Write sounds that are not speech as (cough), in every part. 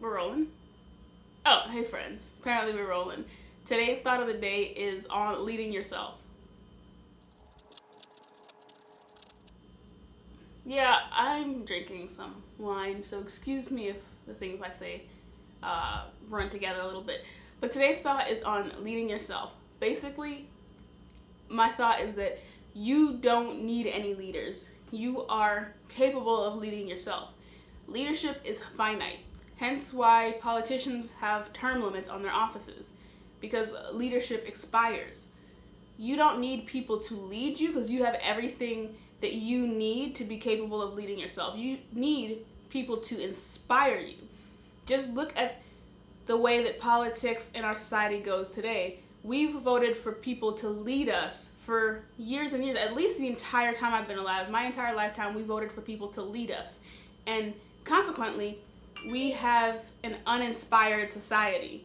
We're rolling. Oh, hey friends. Apparently we're rolling. Today's thought of the day is on leading yourself. Yeah, I'm drinking some wine, so excuse me if the things I say uh, run together a little bit. But today's thought is on leading yourself. Basically, my thought is that you don't need any leaders. You are capable of leading yourself. Leadership is finite. Hence why politicians have term limits on their offices, because leadership expires. You don't need people to lead you because you have everything that you need to be capable of leading yourself. You need people to inspire you. Just look at the way that politics in our society goes today. We've voted for people to lead us for years and years, at least the entire time I've been alive. My entire lifetime, we voted for people to lead us. And consequently, we have an uninspired society.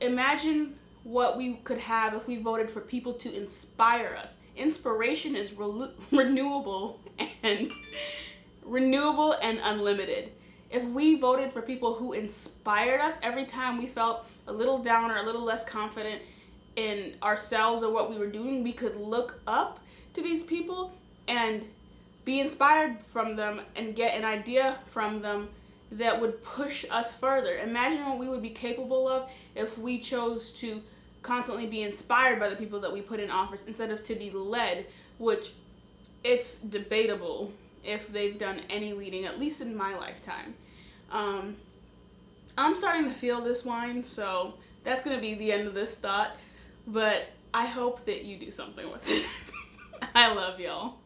Imagine what we could have if we voted for people to inspire us. Inspiration is re (laughs) renewable and renewable and unlimited. If we voted for people who inspired us every time we felt a little down or a little less confident in ourselves or what we were doing, we could look up to these people and be inspired from them and get an idea from them that would push us further. Imagine what we would be capable of if we chose to constantly be inspired by the people that we put in office instead of to be led, which it's debatable if they've done any leading, at least in my lifetime. Um, I'm starting to feel this wine, so that's going to be the end of this thought, but I hope that you do something with it. (laughs) I love y'all.